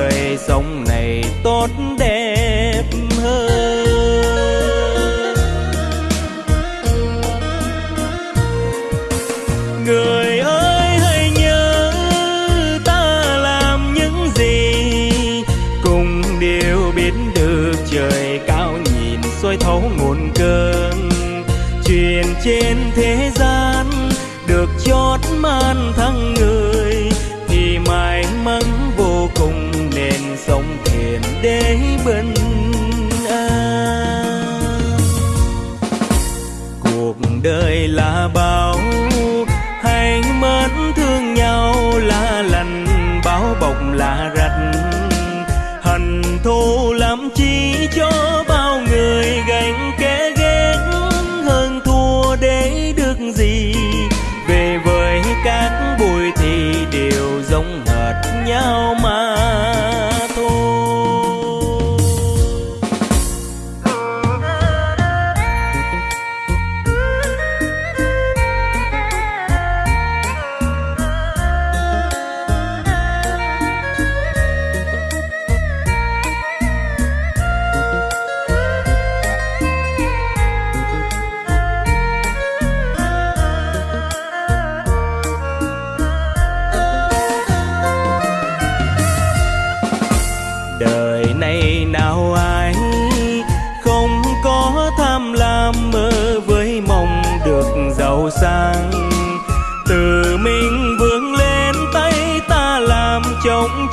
đời sống này tốt đẹp hơn. Người ơi, hãy nhớ ta làm những gì, cùng đều biết được trời cao nhìn soi thấu nguồn cơn. Truyền trên thế gian được chót man thăng người sông thuyền để bình an cuộc đời là bao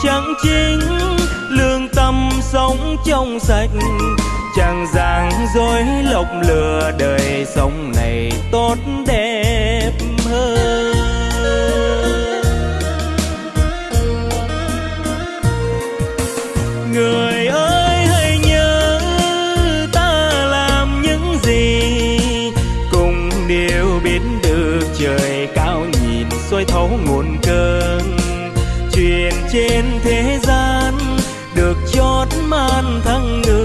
chẳng chính, lương tâm sống trong sạch. Chẳng giang dối lộc lừa đời sống này tốt đẹp hơn. Người ơi, hãy nhớ ta làm những gì, cùng đều biết được trời cao nhìn soi thấu nguồn cơn chuyện trên thế gian được chót man thăng người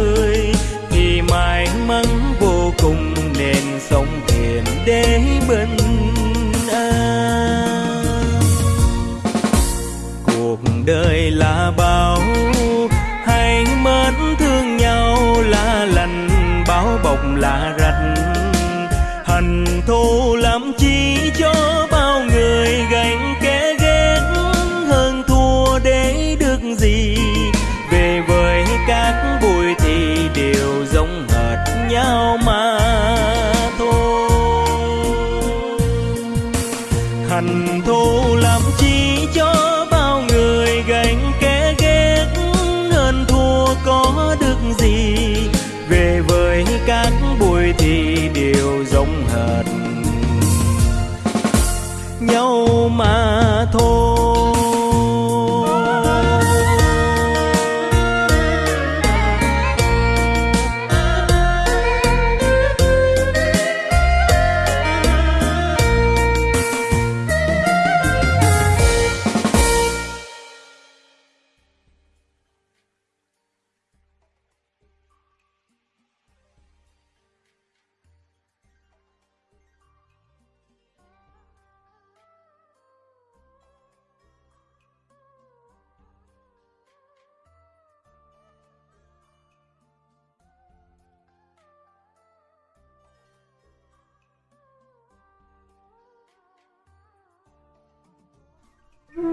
bói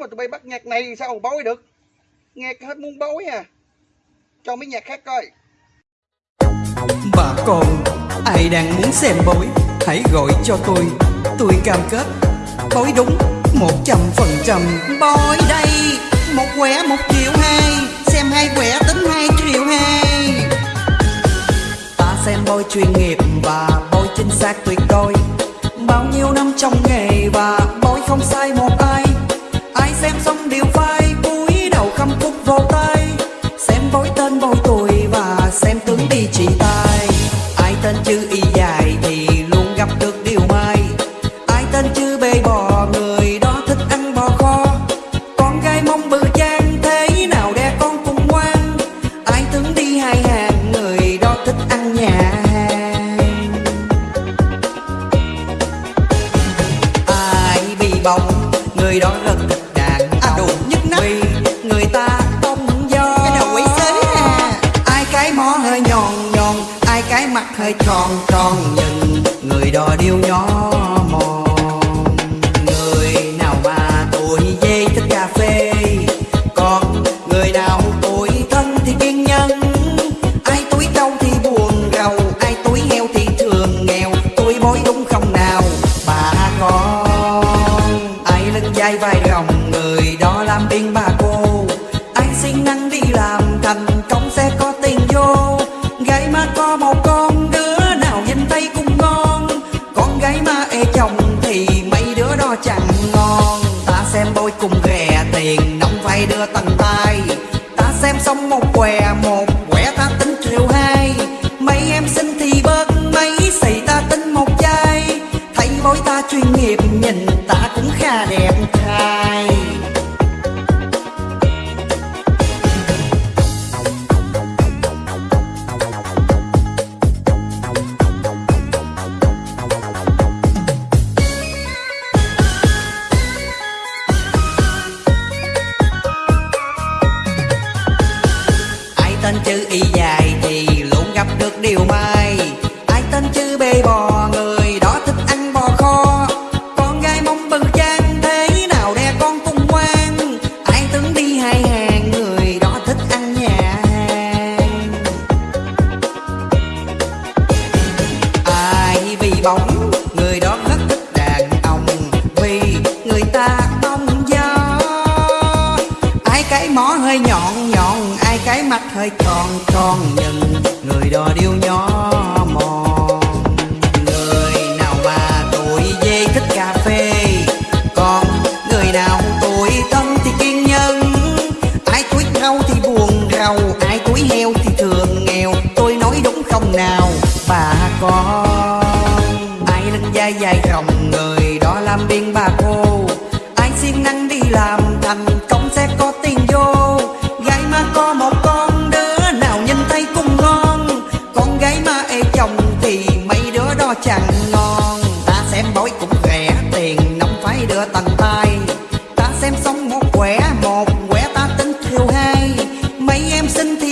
mà tụi bay bắt nhạc này sao mà bói được? Nghe hết muốn bói à. Cho mấy nhạc khác coi Bà con, ai đang muốn xem bói, hãy gọi cho tôi. Tôi cam kết, bói đúng một trăm phần trăm. Bói đây, một quẻ một triệu hai, xem hai quẻ tính hai triệu hai. Ta xem bói chuyên nghiệp bao tôi tuổi và xem tướng đi chỉ tay. Ai tên chữ y dài thì luôn gặp được điều may. Ai tên chữ bê bò, người đó thích ăn bò kho. Con gái mong bự trang thế nào đe con cũng ngoan. Ai tướng đi hai hàng, người đó thích ăn nhà hàng. Ai bị bỏng, người đó rất mắt hơi tròn tròn nhìn người đó điêu nhó. Ta xong một què một chữ y dài thì luôn gặp được điều may. Ai tên chữ bê bò, người đó thích ăn bò kho. Con gái mong bự trang thế nào đe con tung ngoan. Ai tướng đi hai hàng, người đó thích ăn nhà hàng. Ai vì bóng, người đó rất thích đàn ông. Vì người ta bông gió. Ai cái mó hơi nhỏ mắt hơi tròn tròn nhìn người đó điêu nhó. sentido.